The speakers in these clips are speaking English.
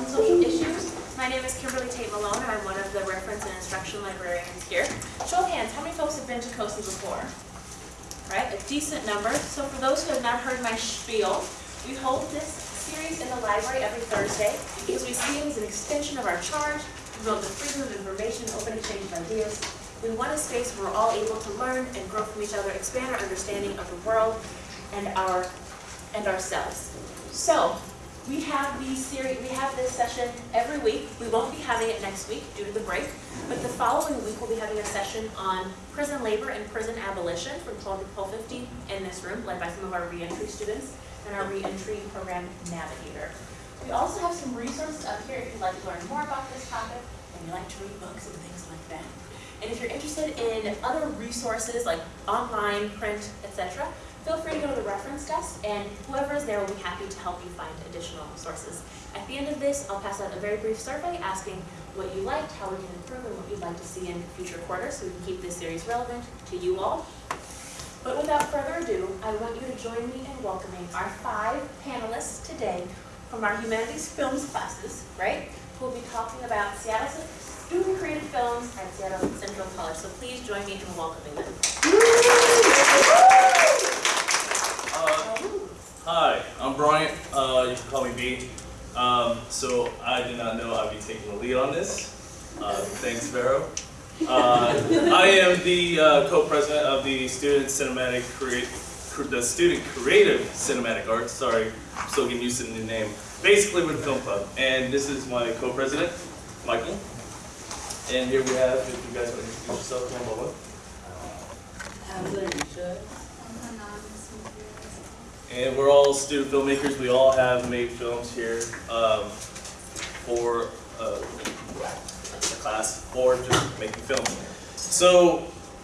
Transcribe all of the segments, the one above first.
on social issues. My name is Kimberly Tate Malone, and I'm one of the reference and instruction librarians here. Show of hands, how many folks have been to COSI before? Right, a decent number. So for those who have not heard my spiel, we hold this series in the library every Thursday because we see it as an extension of our charge to promote the freedom of information, open exchange of ideas. We want a space where we're all able to learn and grow from each other, expand our understanding of the world and our and ourselves. So we have these series, we have this session every week. We won't be having it next week due to the break, but the following week we'll be having a session on prison labor and prison abolition from 12 to 12:50 in this room, led by some of our reentry students and our reentry program navigator. We also have some resources up here if you'd like to learn more about this topic and you like to read books and things like that. And if you're interested in other resources like online, print, etc., feel free to go to the reference desk and whoever is there will be happy to help you find additional sources. At the end of this, I'll pass out a very brief survey asking what you liked, how we can improve, and what you'd like to see in future quarters so we can keep this series relevant to you all. But without further ado, I want you to join me in welcoming our five panelists today from our humanities films classes, right? Who will be talking about Seattle student created films at Seattle Central College. So please join me in welcoming them. Hi, I'm Bryant. Uh, you can call me B. Um, so I did not know I'd be taking the lead on this. Uh, thanks, Vero. Uh, I am the uh, co-president of the Student Cinematic Create, the Student Creative Cinematic Arts. Sorry, I'm still getting used to the new name. Basically, with Film Club, and this is my co-president, Michael. And here we have, if you guys want to introduce yourself, one by one. And we're all student filmmakers. We all have made films here um, for uh, class or just making films. So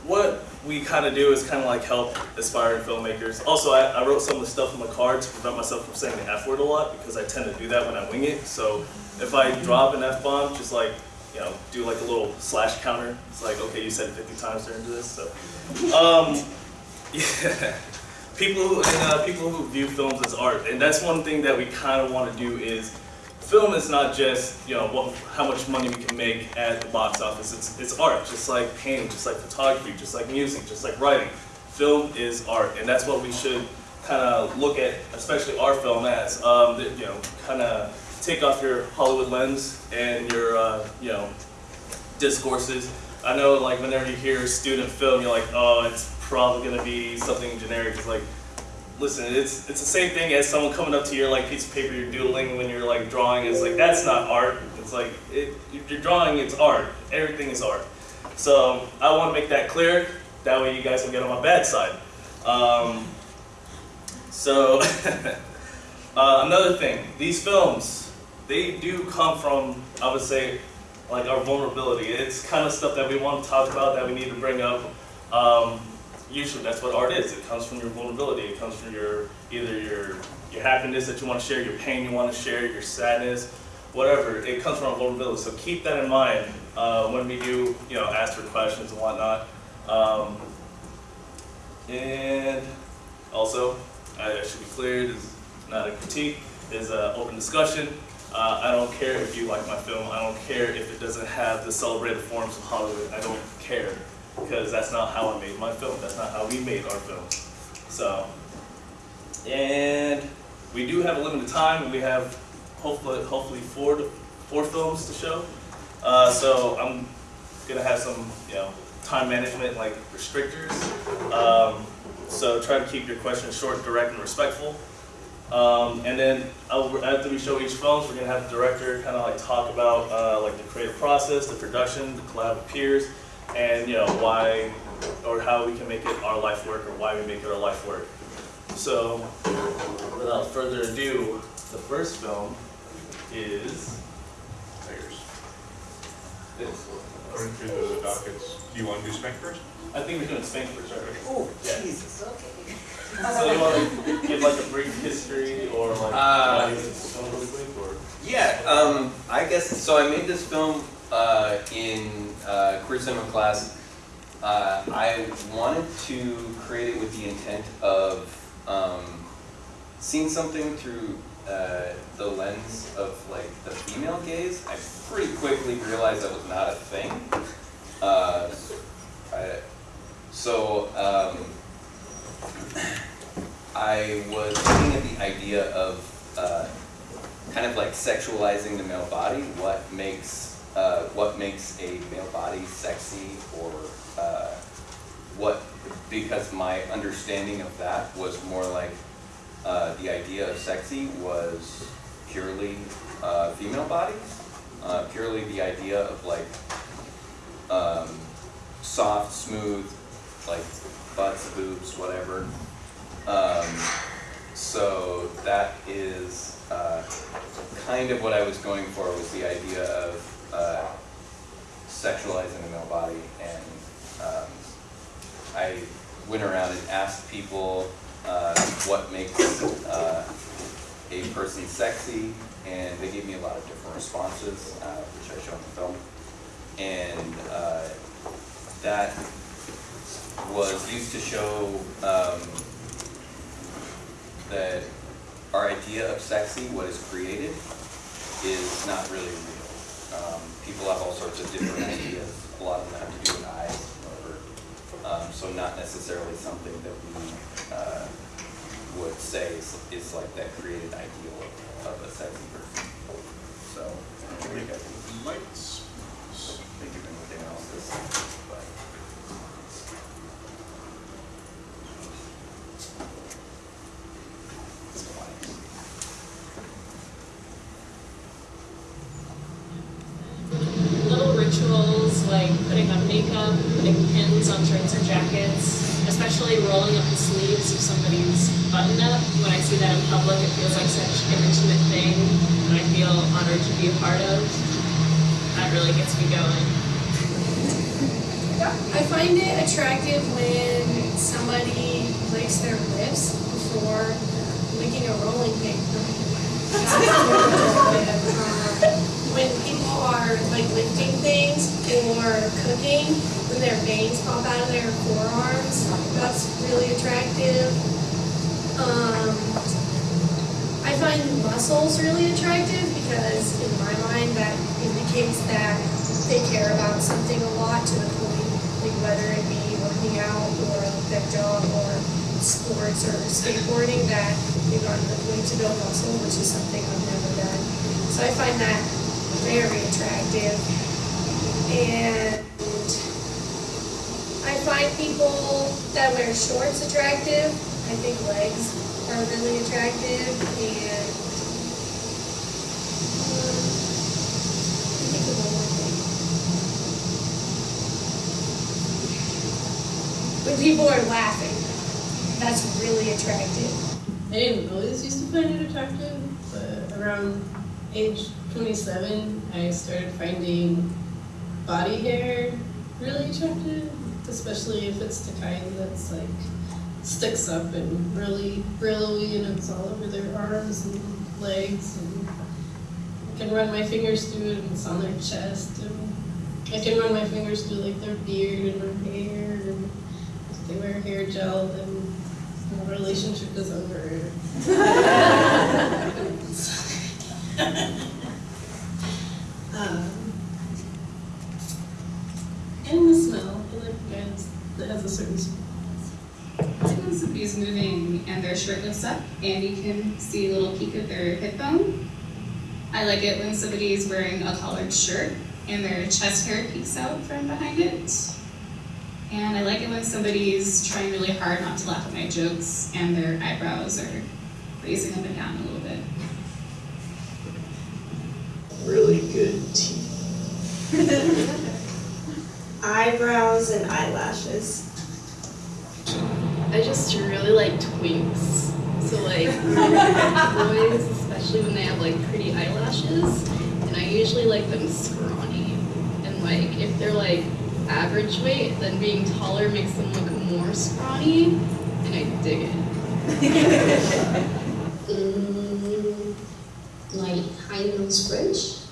what we kind of do is kind of like help aspiring filmmakers. Also, I, I, wrote some of the stuff on the card to prevent myself from saying the F word a lot because I tend to do that when I wing it. So if I drop an F bomb, just like you know, do like a little slash counter. It's like, okay, you said 50 times during this. So, um, yeah people who and uh, people who view films as art, and that's one thing that we kind of want to do is film is not just you know what, how much money we can make at the box office. It's it's art, just like painting, just like photography, just like music, just like writing. Film is art, and that's what we should kind of look at, especially our film as. Um, you know, kind of take off your Hollywood lens and your uh, you know discourses. I know like whenever you hear student film, you're like, oh, it's probably gonna be something generic. It's like, listen, it's it's the same thing as someone coming up to your like piece of paper you're doodling when you're like drawing. It's like that's not art. It's like it, you're drawing. It's art. Everything is art. So I want to make that clear. That way you guys will get on my bad side. Um, so uh, another thing, these films, they do come from, I would say, like our vulnerability. It's kind of stuff that we want to talk about, that we need to bring up. Um, usually that's what art is. It comes from your vulnerability. It comes from your either your your happiness that you want to share, your pain you want to share, your sadness, whatever. It comes from vulnerability. So keep that in mind uh, when we do, you know, ask for questions and whatnot. Um, and also, I should be clear, this is not a critique. It's an open discussion. Uh, I don't care if you like my film. I don't care if it doesn't have the celebrated forms of Hollywood. I don't care because that's not how I made my film. That's not how we made our film. So, and we do have a limited time, and we have hopefully hopefully four to, four films to show. Uh, so I'm gonna have some you know time management like restrictors. Um, so try to keep your questions short, direct, and respectful. Um, and then after we show each film, we're gonna have the director kind of like talk about uh, like the creative process, the production, the collab with peers, and you know why or how we can make it our life work or why we make it our life work. So without further ado, the first film is Tigers. this. According to the dockets, do you want to do Spank first? I think we're doing Spank first, right? Oh, Yeah. Jesus, okay. So you want to give like a brief history or like Uh, why you this film really quick or? Yeah, um, I guess, so I made this film, uh, in, uh, career cinema class. Uh, I wanted to create it with the intent of, um, seeing something through uh, the lens of like the female gaze, I pretty quickly realized that was not a thing. Uh, I, so um, I was looking at the idea of uh, kind of like sexualizing the male body. What makes uh, what makes a male body sexy, or uh, what? Because my understanding of that was more like uh, the idea of sexy was purely uh, female bodies, uh, purely the idea of like um, soft, smooth, like butts, boobs, whatever. Um, so that is uh, kind of what I was going for was the idea of uh, sexualizing the male body, and um, I went around and asked people uh, what makes uh, a person sexy, and they gave me a lot of different responses, uh, which I show in the film, and uh, that was used to show um, that our idea of sexy, what is created, is not really real. Um, people have all sorts of different ideas. A lot of them have to do with eyes, um, so not necessarily something that we uh, would say is, is like that created ideal of, of a sexy person. So, I think I Lights. think of anything else this, but. Little rituals like putting on makeup, putting pins on shirts or jackets, especially rolling up the sleeves of somebody's button up. When I see that in public, it feels like such an intimate thing that I feel honored to be a part of. That really gets me going. I find it attractive when somebody licks their lips before licking a rolling pin. When people are like lifting things or cooking, when their veins pop out of their forearms, that's really attractive. Um, I find muscles really attractive because in my mind that indicates that they care about something a lot to the point, like whether it be working out or their job or sports or skateboarding, that they've to the point to build muscle, which is something I've never done. So I find that very attractive. And I find people that wear shorts attractive. I think legs are really attractive and um. When people are laughing, that's really attractive. I didn't always used to find it attractive, but around age 27, I started finding body hair really attractive, especially if it's the kind that's like sticks up and really frilly and it's all over their arms and legs and I can run my fingers through it and it's on their chest and I can run my fingers through like their beard and their hair and if they wear hair gel then the relationship is over. um, and the smell, I like guys that has a certain smell. When somebody's moving and their shirt lifts up and you can see a little peek of their hip bone. I like it when somebody's wearing a collared shirt and their chest hair peeks out from behind it. And I like it when somebody's trying really hard not to laugh at my jokes and their eyebrows are raising up and down a little bit. Really good teeth. eyebrows and eyelashes. I just really like twinks. So like boys, especially when they have like pretty eyelashes, and I usually like them scrawny. And like if they're like average weight, then being taller makes them look more scrawny, and I dig it. Mm, like high nose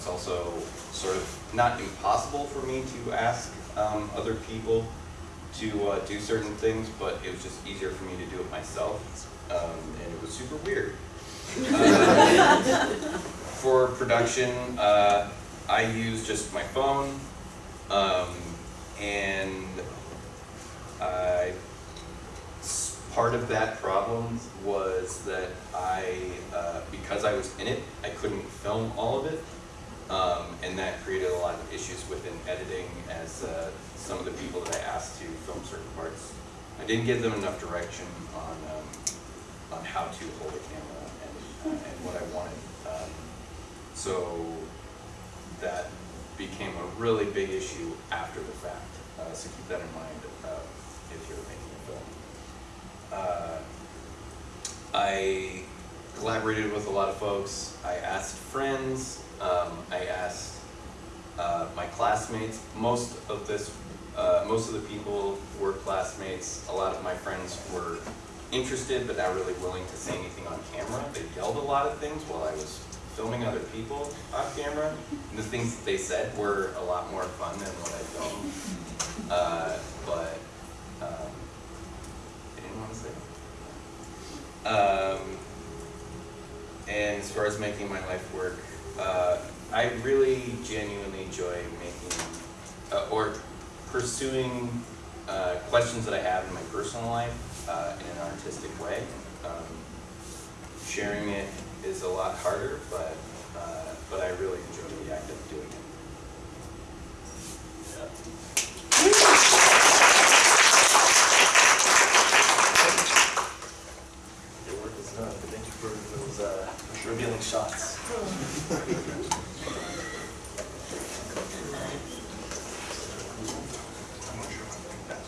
And it was also sort of not impossible for me to ask um, other people to uh, do certain things, but it was just easier for me to do it myself, um, and it was super weird. For production, uh, I use just my phone, um, and I, part of that problem was that I, uh, because I was in it, I couldn't film all of it. Um, and that created a lot of issues within editing as, uh, some of the people that I asked to film certain parts, I didn't give them enough direction on, um, on how to hold a camera and, and what I wanted. Um, So that became a really big issue after the fact, uh, so keep that in mind, uh, if you're making a film. Uh, I collaborated with a lot of folks. I asked friends. Um, I asked uh, my classmates. Most of this, uh, most of the people were classmates. A lot of my friends were interested, but not really willing to say anything on camera. They yelled a lot of things while I was filming other people on camera. And the things that they said were a lot more fun than what I filmed. Uh, but um, I didn't want to say. Um, and as far as making my life work, uh, I really genuinely enjoy making uh, or pursuing uh, questions that I have in my personal life uh, in an artistic way. Um, sharing it is a lot harder, but uh, but I really enjoy the act of doing it. Your work is done, but thank you for those uh, revealing shots. I'm not sure how to pass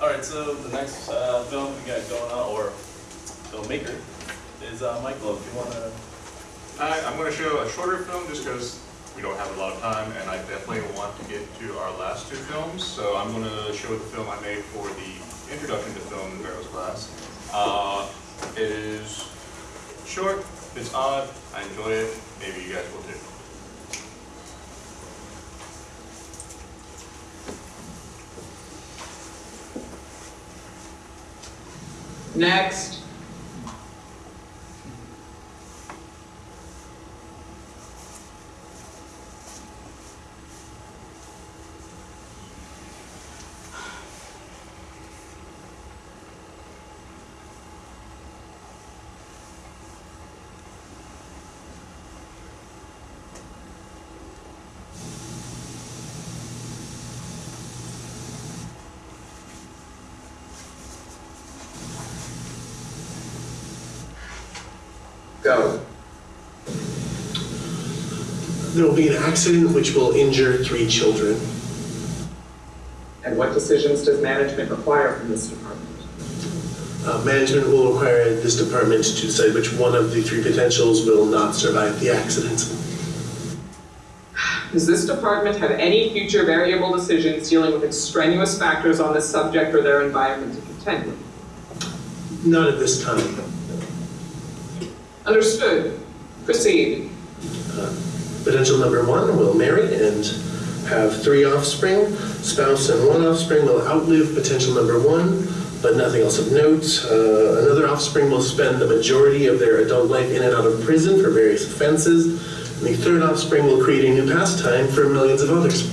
All right, so the next uh, film we got going on, or filmmaker, is uh, Michael. If you want to, I, I'm gonna show a shorter film just because we don't have a lot of time and I definitely want to get to our last two films. So I'm gonna show the film I made for the introduction to film in Barrow's class. Uh, it is short, it's odd, I enjoy it, maybe you guys will too. Next. Go. There will be an accident which will injure three children. And what decisions does management require from this department? Uh, management will require this department to decide which one of the three potentials will not survive the accident. Does this department have any future variable decisions dealing with extraneous factors on this subject or their environment to contend with? Not at this time. Understood. Proceed. Potential number one will marry and have three offspring. Spouse and one offspring will outlive potential number one, but nothing else of note. Uh, another offspring will spend the majority of their adult life in and out of prison for various offenses. And the third offspring will create a new pastime for millions of others.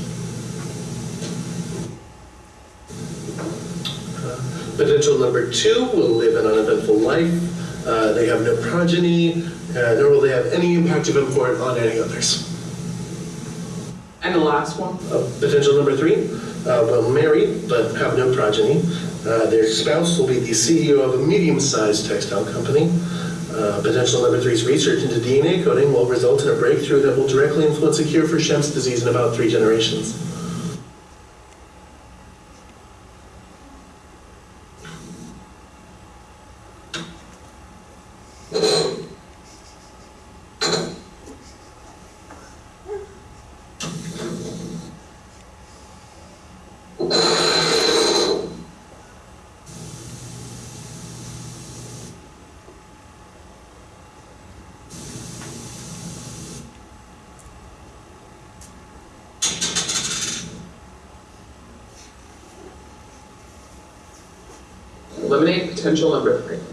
Uh, Potential number two will live an uneventful life. Uh, they have no progeny, uh, nor will they have any impact of import on any others. And the last one? Uh, potential number three uh, will marry but have no progeny. Uh, their spouse will be the CEO of a medium-sized textile company. Uh, potential number three's research into DNA coding will result in a breakthrough that will directly influence a cure for Shem's disease in about three generations. Eliminate potential number three.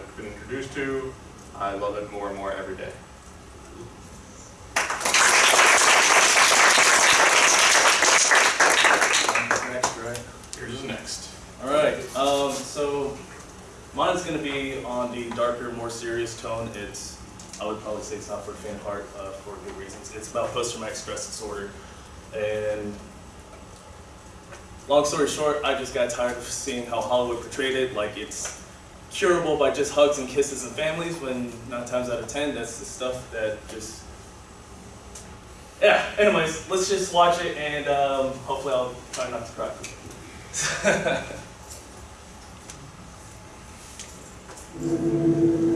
I've been introduced to, I love it more and more every day. Next, right? Here's next. All right. Um, so mine's gonna be on the darker, more serious tone. It's I would probably say it's not for faint of heart uh, for good reasons. It's about post-traumatic stress disorder, and long story short, I just got tired of seeing how Hollywood portrayed it, like it's curable by just hugs and kisses and families. When nine times out of ten, that's the stuff that just yeah. Anyways, let's just watch it, and um, hopefully I'll try not to cry.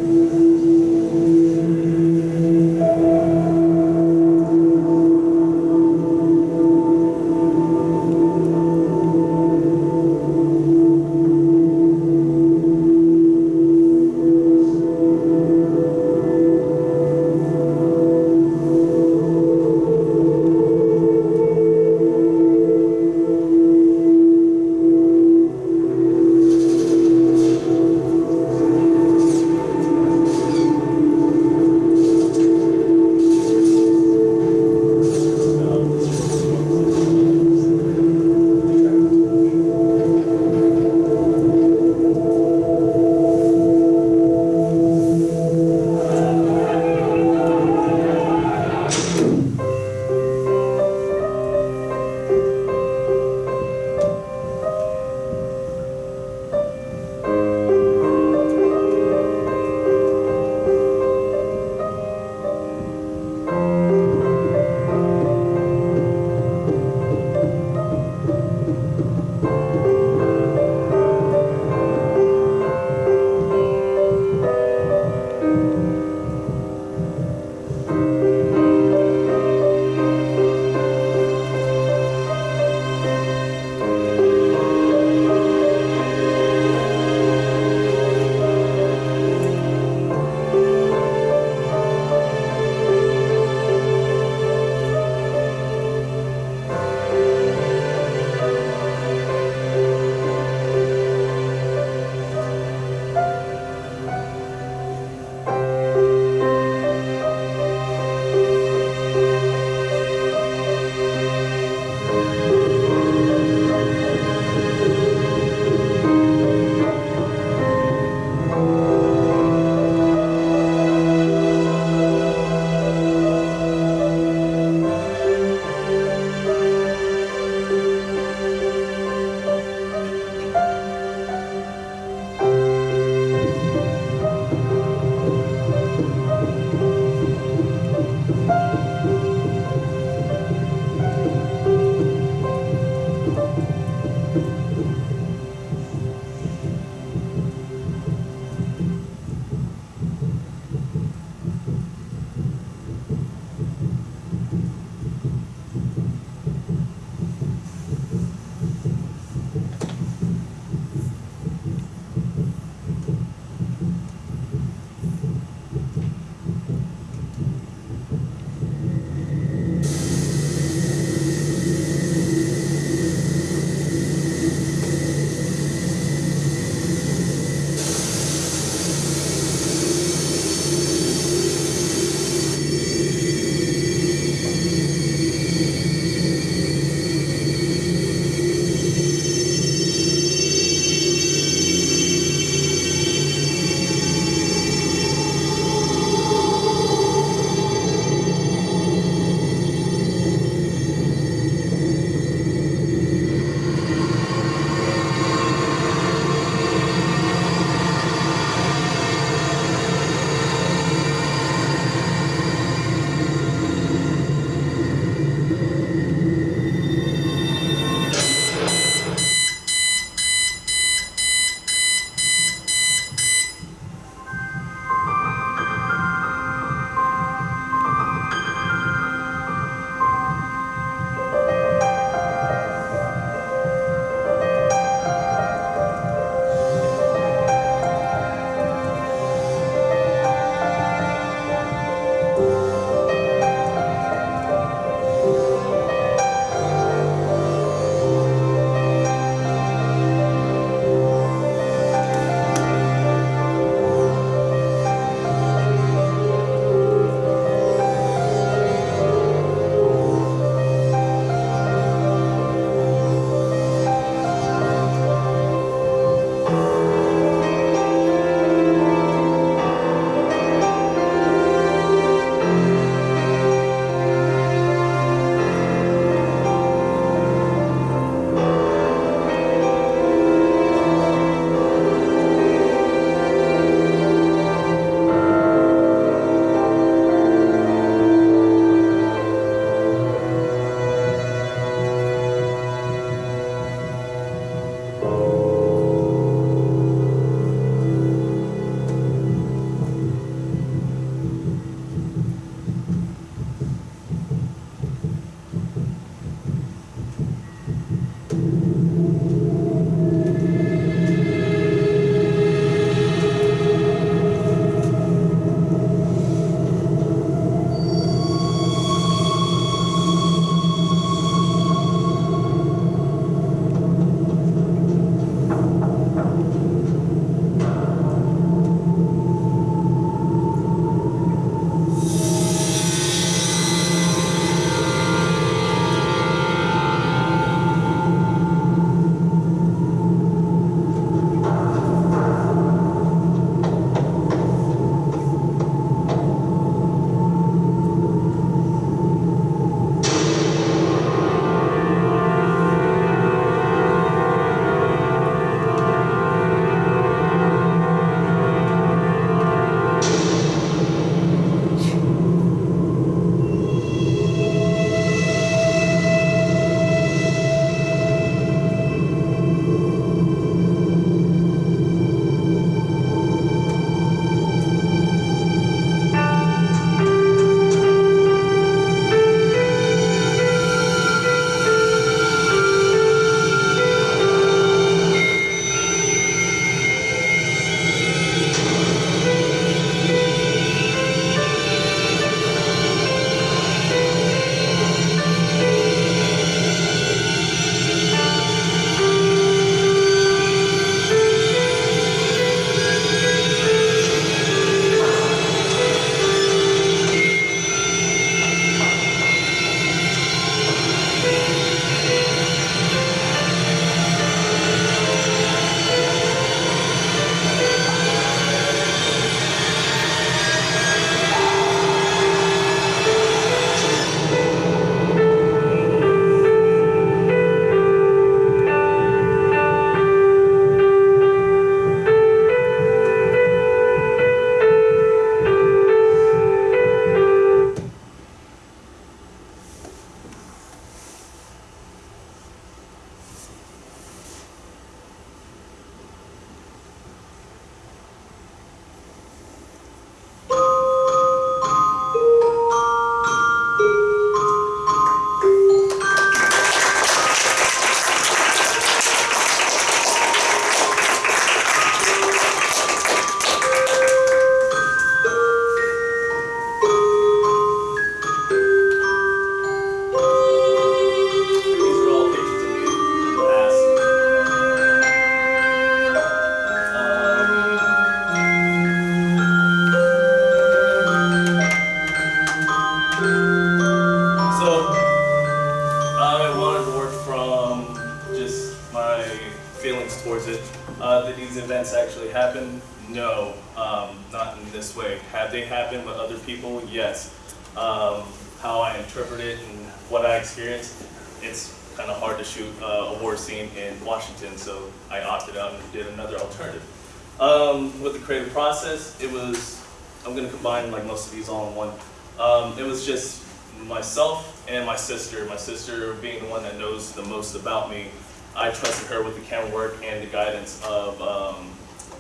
the most about me, I trusted her with the camera work and the guidance of um,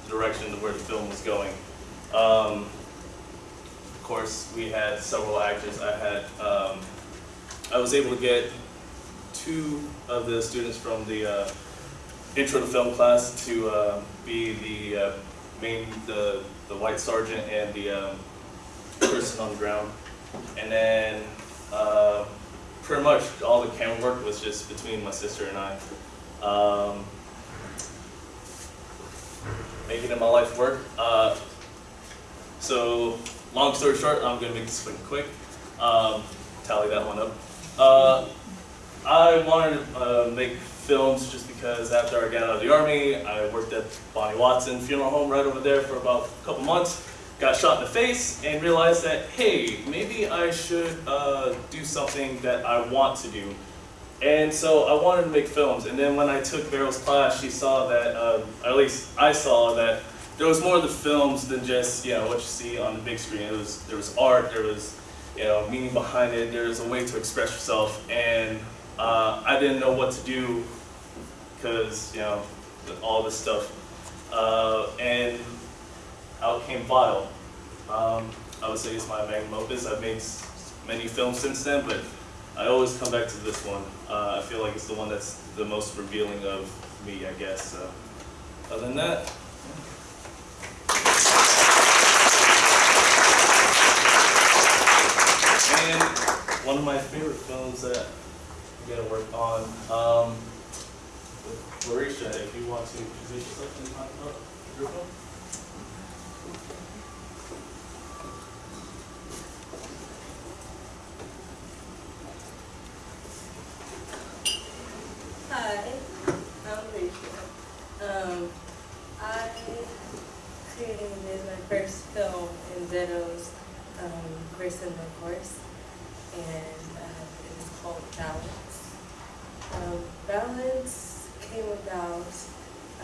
the direction of where the film was going. Um, of course, we had several actors. I had, um, I was able to get two of the students from the uh, intro to film class to uh, be the uh, main, the, the white sergeant and the um, person on the ground. And then uh, pretty much all the camera work was just between my sister and I. Um, making it my life work. Uh, so, long story short, I'm gonna make this quick, quick. Um, tally that one up. Uh, I wanted to uh, make films just because after I got out of the army, I worked at Bonney-Watson Funeral Home right over there for about a couple months. Got shot in the face and realized that, hey, maybe I should uh, do something that I want to do. And so I wanted to make films. And then when I took Beryl's class, she saw that, uh, at least I saw that there was more to films than just, you know, what you see on the big screen. It was, there was art, there was, you know, meaning behind it, there was a way to express yourself. And uh, I didn't know what to do because, you know, all this stuff. Uh, and out came Vile. Um, I would say it's my magnum opus. I've made many films since then, but I always come back to this one. Uh, I feel like it's the one that's the most revealing of me, I guess. So, other than that, and one of my favorite films that I'm gonna work on, um, Larisha, if you want to position yourself about your film. Hi, I'm Rachel. Um, I created this my first film in Zeto's um, the Horse, and uh, it was called Balance. Um, Balance came about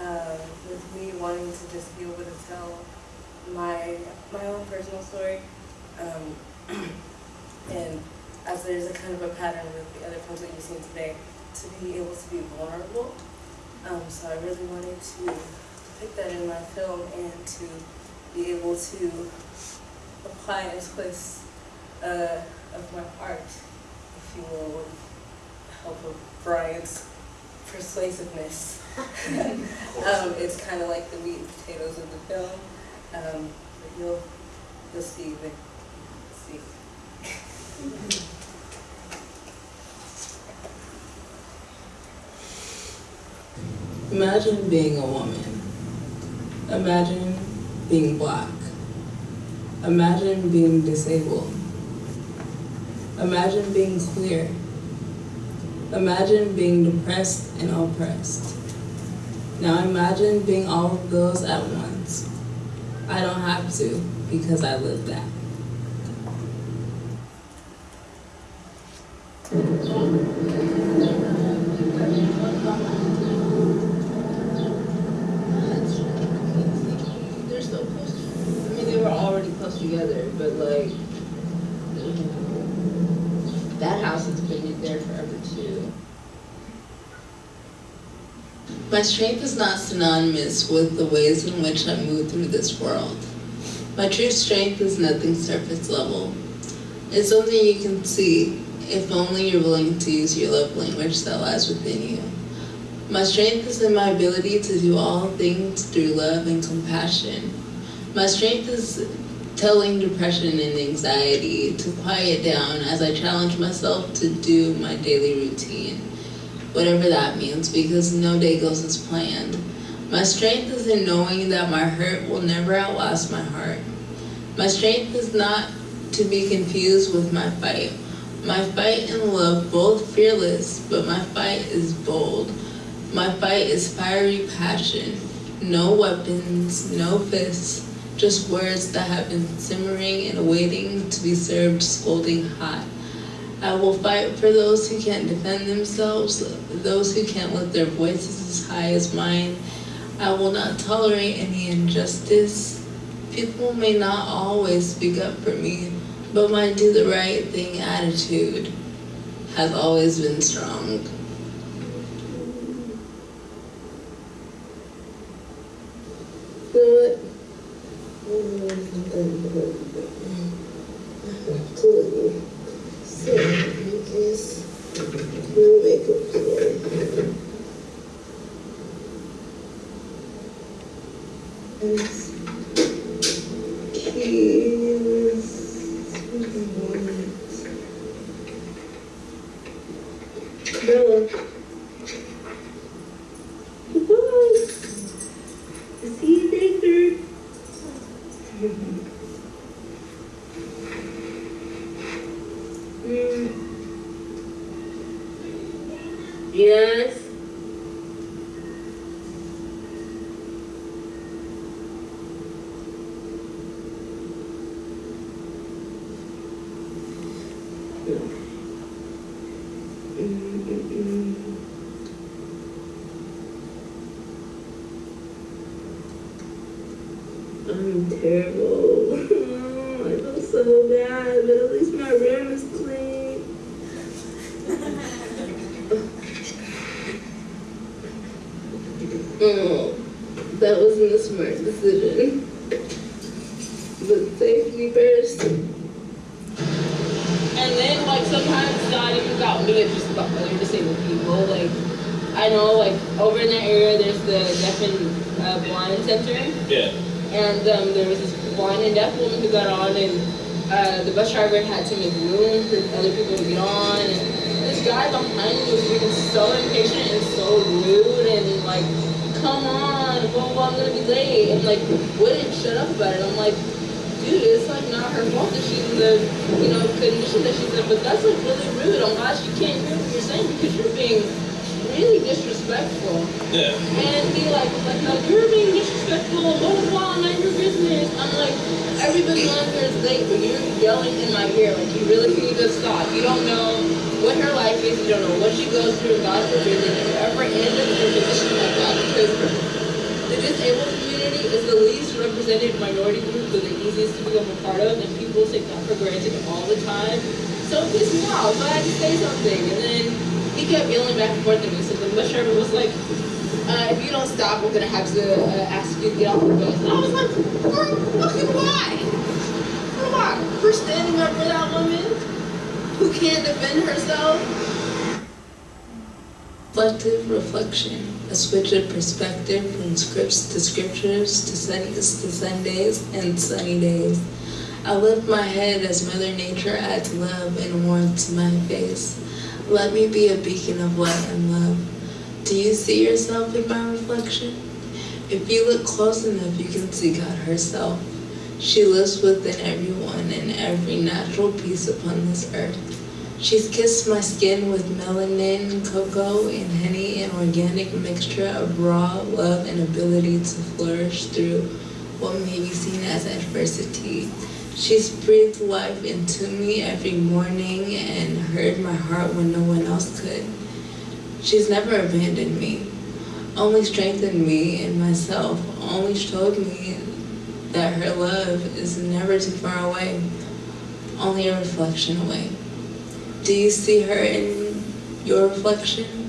uh, with me wanting to just be able to tell my my own personal story, um, and as there's a kind of a pattern with the other films that you've seen today, to be able to be vulnerable. Um, so I really wanted to pick that in my film and to be able to apply a twist uh, of my art, if you will, with the help of Brian's persuasiveness. um, it's kind of like the meat and potatoes of the film. Um, but you'll, you'll see. The, see. Imagine being a woman. Imagine being black. Imagine being disabled. Imagine being queer. Imagine being depressed and oppressed. Now imagine being all of those at once. I don't have to because I live that. They're still close. I mean, they were already close together, but like, that house has been there forever too. My strength is not synonymous with the ways in which I move through this world. My true strength is nothing surface level. It's something you can see, if only you're willing to use your love language that lies within you. My strength is in my ability to do all things through love and compassion. My strength is telling depression and anxiety to quiet down as I challenge myself to do my daily routine, whatever that means, because no day goes as planned. My strength is in knowing that my hurt will never outlast my heart. My strength is not to be confused with my fight. My fight and love both fearless, but my fight is bold. My fight is fiery passion. No weapons, no fists, just words that have been simmering and waiting to be served scolding hot. I will fight for those who can't defend themselves, those who can't lift their voices as high as mine. I will not tolerate any injustice. People may not always speak up for me, but my do the right thing attitude has always been strong. What? So. Bella. Goodbye. See you later. Mm. Yes. I'm terrible. I feel so bad, but at least my room is clean. Oh, that wasn't a smart decision. But safety first. And then, like, sometimes it's not even about me, it's just about other disabled people. Like, I know, like, over in that area, there's the deaf and uh, blind center. Yeah. And um, there was this blind and deaf woman who got on, and uh, the bus driver had to make room for other people to get on. And this guy behind me was being so impatient and so rude, and like, come on, blah, blah, blah, I'm gonna be late. And like, wouldn't shut up about it. I'm like, dude, it's like not her fault that she's in the, you know, condition that she's in, but that's like really rude. I'm glad she can't hear what you're saying because you're being really disrespectful. Yeah. And be like, like, no, you're being disrespectful, blah, blah, blah, not your business. I'm like, here is late, but you're yelling in my ear, like, you really need to stop. You don't know what her life is, you don't know what she goes through, God forbid that you ever end up in a position like that, because the disabled community is the least represented minority group, but the easiest to become a part of, and people take that for granted all the time. So me off, so I had to say something, and then he kept yelling back and forth at me, so the bus driver was like, uh, if you don't stop, we're gonna have to uh, ask you to get off the bus. And I was like, for fucking why? For why? For standing up for that woman who can't defend herself? Reflective reflection, a switch of perspective from scripts to scriptures to Sundays to Sundays and sunny days. I lift my head as Mother Nature adds love and warmth to my face. Let me be a beacon of light and love. Do you see yourself in my reflection? If you look close enough, you can see God herself. She lives within everyone and every natural piece upon this earth. She's kissed my skin with melanin, cocoa, and honey, an organic mixture of raw love and ability to flourish through what may be seen as adversity. She's breathed life into me every morning and heard my heart when no one else could. She's never abandoned me, only strengthened me in myself, only showed me that her love is never too far away, only a reflection away. Do you see her in your reflection?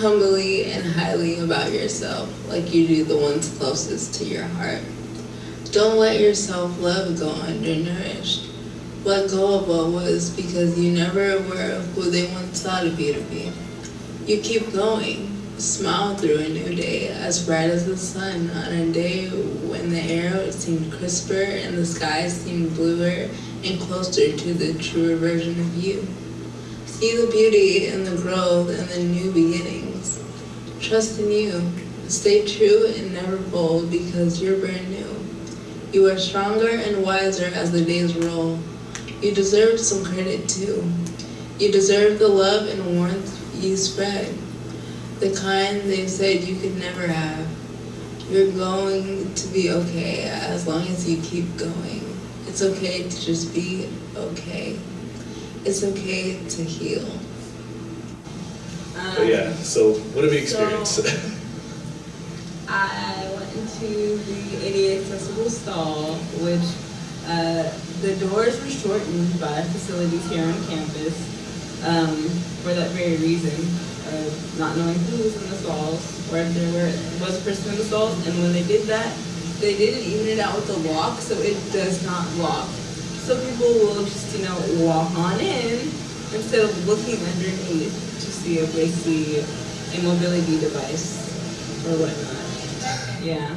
Humbly and highly about yourself, like you do the ones closest to your heart. Don't let your self-love go undernourished. Let go of what was because you never were who they once thought of you to be. You keep going. Smile through a new day, as bright as the sun on a day when the air seemed crisper and the sky seemed bluer and closer to the truer version of you. See the beauty in the growth and the new beginnings. Trust in you. Stay true and never bold because you're brand new. You are stronger and wiser as the days roll. You deserve some credit too. You deserve the love and warmth you spread. The kind they said you could never have. You're going to be okay as long as you keep going. It's okay to just be okay. It's okay to heal. But yeah, so what have you experienced? I went into the ADA accessible stall, which uh, the doors were shortened by facilities here on campus um, for that very reason, of not knowing who was in the stalls, or if there were, was a person in the stalls, and when they did that, they didn't even it out with the lock, so it does not lock. So people will just, you know, walk on in instead of looking underneath to see if they see a mobility device or whatnot. Yeah.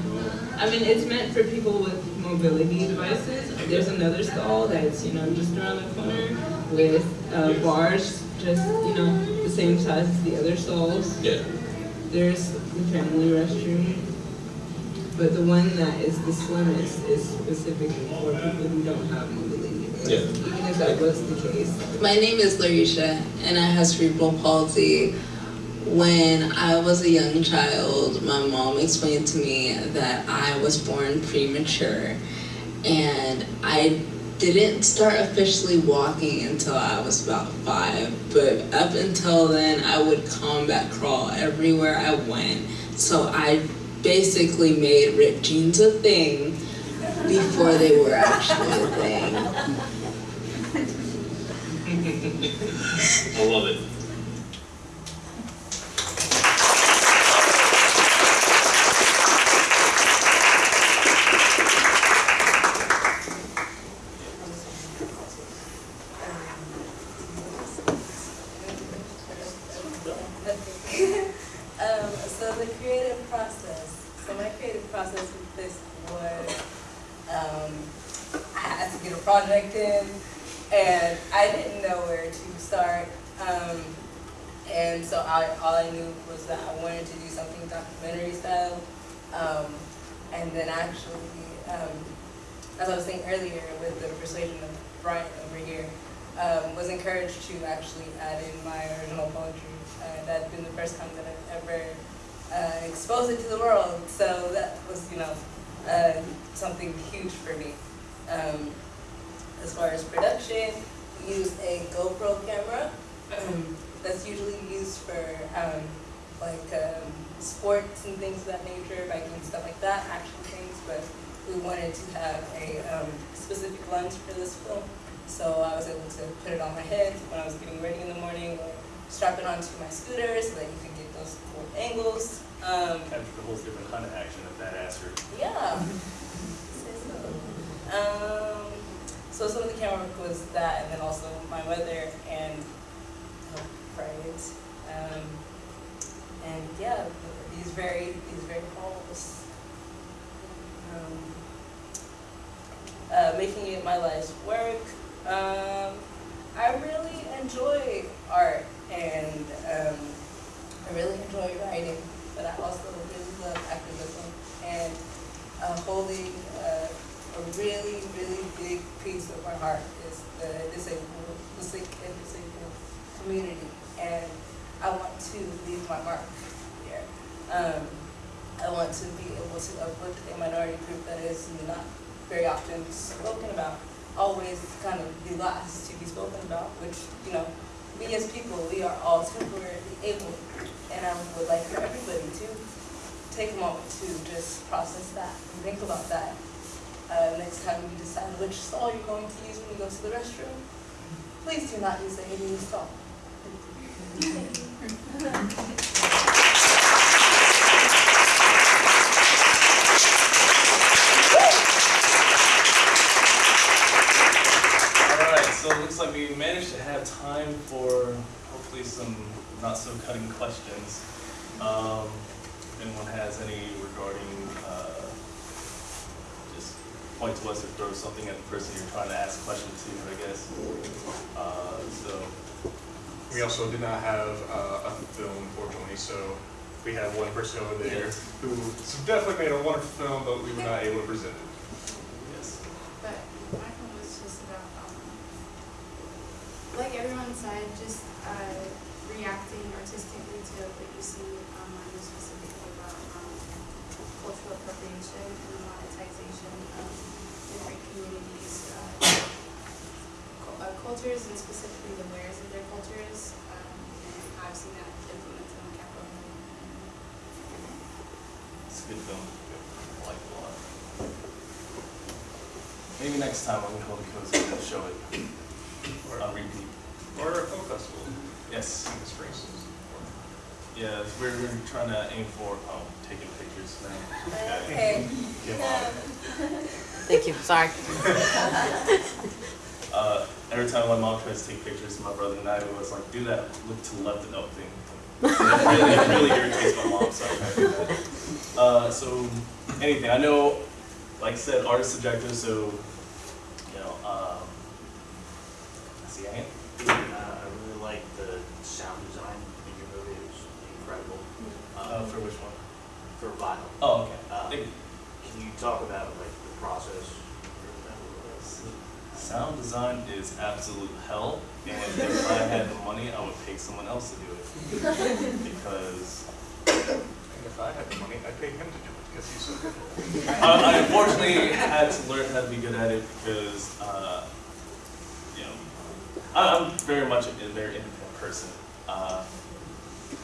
I mean, it's meant for people with mobility devices. There's another stall that's, you know, just around the corner with uh, bars just, you know, the same size as the other stalls. Yeah. There's the family restroom. But the one that is the slimmest is specifically for people who don't have mobility. Yeah. Even if that was the case. My name is Larisha, and I have cerebral palsy. When I was a young child, my mom explained to me that I was born premature, and I didn't start officially walking until I was about five. But up until then, I would combat crawl everywhere I went. So I basically made ripped jeans a thing before they were actually a thing. I love it. And so I, all I knew was that I wanted to do something documentary style. Um, and then actually, um, as I was saying earlier, with the persuasion of Brian over here, um, was encouraged to actually add in my original poetry. Uh, that had been the first time that I've ever uh, exposed it to the world. So that was, you know, uh, something huge for me. Um, as far as production, we used a GoPro camera that's usually used for um, like um, sports and things of that nature, biking stuff like that, action things, but we wanted to have a um, specific lens for this film. So I was able to put it on my head when I was getting ready in the morning or strap it onto my scooter so that you could get those cool angles. Um, Capture the whole different kind of action of that asser. yeah. So. Um, so some of the camera work was that, and then also my weather and Um, and yeah, these very these very halls. Um, uh, making it my life's work. Um, I really enjoy art and um, I really enjoy writing, but I also really love activism and uh, holding uh, a really, really big piece of my heart is the disabled, the sick and disabled community, and I want to leave my mark here. Um, I want to be able to uplift a minority group that is not very often spoken about, always kind of the last to be spoken about, which, you know, we as people, we are all temporarily able, and I would like for everybody to take a moment to just process that and think about that. Uh, next time you decide which stall you're going to use when you go to the restroom, please do not use the ADA stall. Throw something at the person you're trying to ask a question to, I guess. Uh, so, We also did not have uh, a film, unfortunately, so we have one person over there who definitely made a wonderful film, but we were not able to present it. yes. But my one was just about, um, like everyone said, just uh, reacting artistically to what you see online, specifically about um, cultural appropriation and the monetization of different communities' uh, cultures and specifically the wares of their cultures. Um, and I've seen that implemented on Capitol Hill. It's a good film. I like it a lot. Maybe next time when we hold a cozy, we'll show it or, on repeat. Or a film festival. Yes. in the spring. Yeah, we're, we're trying to aim for, oh, taking pictures now. Okay. Give on. Thank you, sorry. Uh, every time my mom tries to take pictures of my brother and I, it was like, do that, look to the left and up thing. It really, it really irritates my mom, so I can't do that. Uh, so, anything, I know, like I said, art is subjective, so, you know, um, I see a hand. Uh, I really like the sound design in your movie, it was incredible. Uh, Um, for which one? For Vile. Oh, okay. Um, Thank you. Can you talk about like the process for that? Sound design is absolute hell, and if I had the money, I would pay someone else to do it. Because And if I had the money, I'd pay him to do it because he's so good. I, I unfortunately had to learn how to be good at it because, uh, you know, I, I'm very much a, a very independent person. Uh,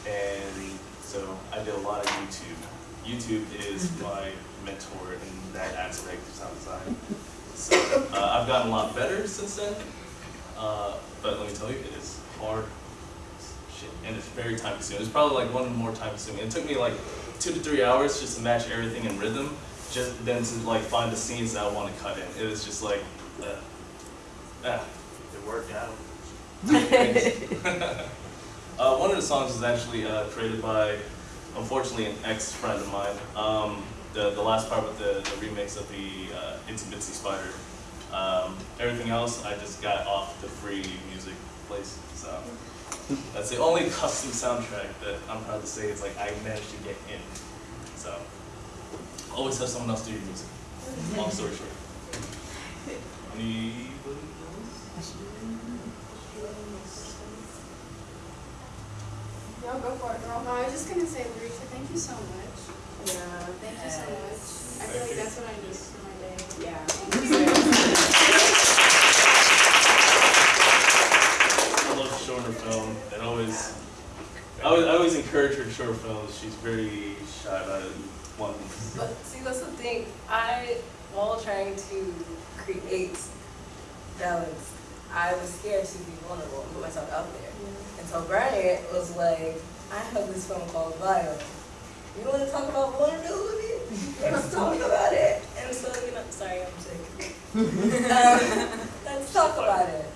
and so I did a lot of YouTube. YouTube is my mentor in that aspect of sound design. So uh, I've gotten a lot better since then. Uh, but let me tell you, it is hard shit, and it's very time consuming. It's probably like one more time consuming. It took me like two to three hours just to match everything in rhythm, just then to like find the scenes that I want to cut in. It was just like, uh, ah. It worked out. uh, one of the songs was actually uh, created by, unfortunately, an ex-friend of mine. Um, the, the last part with the, the remix of the uh, Itsy Bitsy Spider. Um, everything else I just got off the free music place. So that's the only custom soundtrack that I'm proud to say is like I managed to get in. So always have someone else do your music. Long story short. Anybody else? No, go for it, girl. No, I was just gonna say, Larissa, thank you so much. Yeah. Thank you so much. I feel like that's what I need for my day. Yeah. I love shorter film. It always, I always, I always encourage her to short films. She's very shy about it. One, But see, that's the thing. I, while trying to create balance, I was scared to be vulnerable and put myself out there. And so Bryant was like, I have this film called Vile. You want to talk about vulnerability? Let's talk about it. And so, you know, sorry, I'm sick. um, let's talk about it.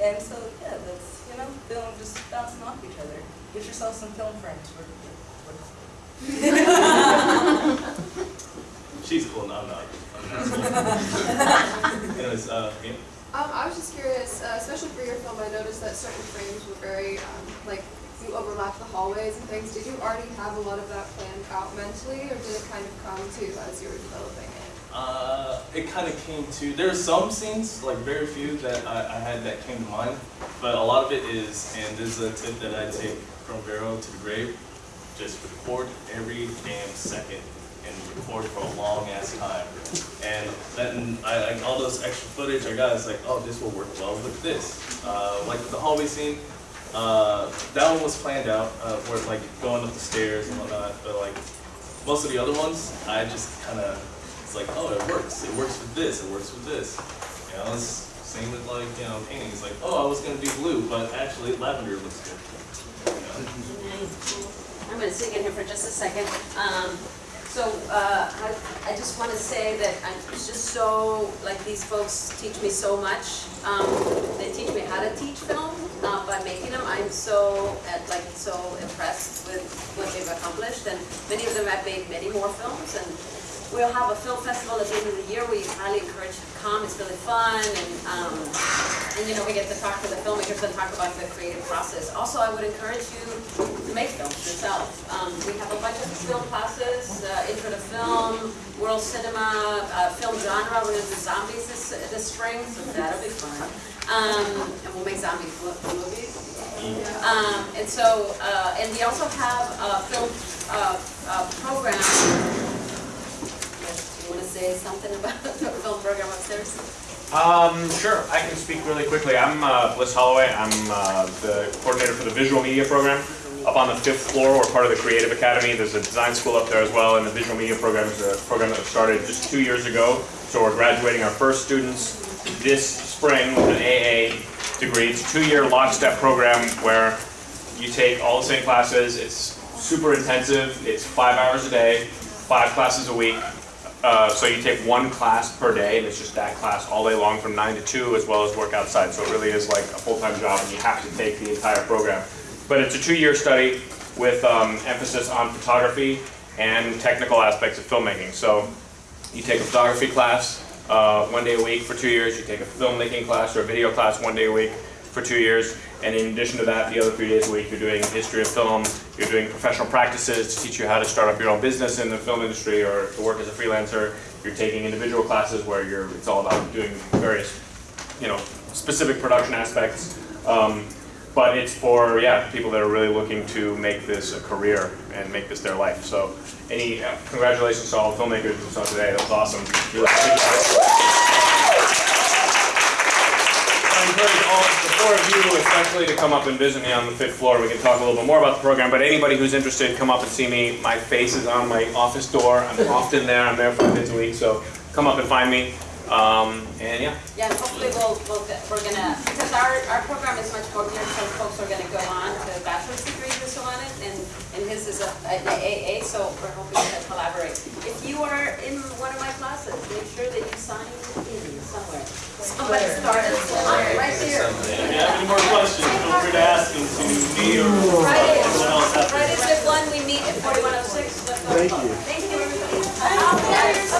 And so, yeah, that's, you know, film just bouncing off each other. Get yourself some film friends. We're, we're, she's cool. No, I'm not. I'm not cool. Anyways, uh, yeah. Um, I was just curious, uh, especially for your film, I noticed that certain frames were very, um, like, you overlapped the hallways and things. Did you already have a lot of that planned out mentally, or did it kind of come to as you were developing it? Uh, it kind of came to, there are some scenes, like very few, that I, I had that came to mind, but a lot of it is, and this is a tip that I take from Vero to the grave, just record every damn second and record for a long ass time. And then I, like all those extra footage I got is like, oh, this will work well with this. Uh, like the hallway scene, uh, that one was planned out, uh, where like going up the stairs and whatnot, but like most of the other ones, I just kind of, it's like, oh, it works. It works with this. It works with this. You know, it's same with like, you know, painting. It's like, oh, I was gonna do blue, but actually lavender looks good. You know? I'm gonna sing in here for just a second. Um, so, uh, I, I just wanna say that I'm just so, like, these folks teach me so much. Um, they teach me how to teach film, uh, by making them. I'm so, like, so impressed with what they've accomplished, and many of them have made many more films, and we'll have a film festival at the end of the year. We highly encourage you to come. It's really fun, and, um, and, you know, we get to talk to the filmmakers and talk about the creative process. Also, I would encourage you to make films yourself. Um, we have a bunch of film classes, uh, intro to film, world cinema, uh, film genre. We're gonna do zombies this, this spring, so that'll be fun. Um, and we'll make zombie movies. Um, and so, uh, and we also have a film, uh, uh, program. You wanna say something about the film program upstairs? Um, sure, I can speak really quickly. I'm uh, Bliss Holloway. I'm uh, the coordinator for the visual media program. Up on the fifth floor, we're part of the Creative Academy. There's a design school up there as well, and the visual media program is a program that was started just two years ago. So we're graduating our first students this spring with an AA degree. It's a two-year lockstep program where you take all the same classes. It's super intensive. It's five hours a day, five classes a week. Uh, so you take one class per day, and it's just that class all day long from nine to two, as well as work outside. So it really is like a full-time job, and you have to take the entire program. But it's a two-year study with um, emphasis on photography and technical aspects of filmmaking. So you take a photography class uh, one day a week for two years. You take a filmmaking class or a video class one day a week for two years. And in addition to that, the other three days a week, you're doing history of film, you're doing professional practices to teach you how to start up your own business in the film industry or to work as a freelancer. You're taking individual classes where you're, it's all about doing various, you know, specific production aspects. Um, but it's for, yeah, people that are really looking to make this a career and make this their life. So any, uh, congratulations to all the filmmakers who saw today, that was awesome. Encourage all, the four of you especially to come up and visit me on the fifth floor. We can talk a little bit more about the program, but anybody who's interested, come up and see me. My face is on my office door. I'm often there, I'm there five days a week, so come up and find me. Um, and yeah, Yeah, hopefully we'll, we'll, get- we're gonna, because our, our program is much more geared, so folks are gonna go on to bachelor's degrees or so on it, and, and his is a, an AA, so we're hoping to collaborate. If you are in one of my classes, make sure that you sign in. Somebody started. I'm right there. If you have any more questions, feel free to ask them to me or Friday, someone else. Friday, Zip 1, we meet at 4106. Thank you. Thank you.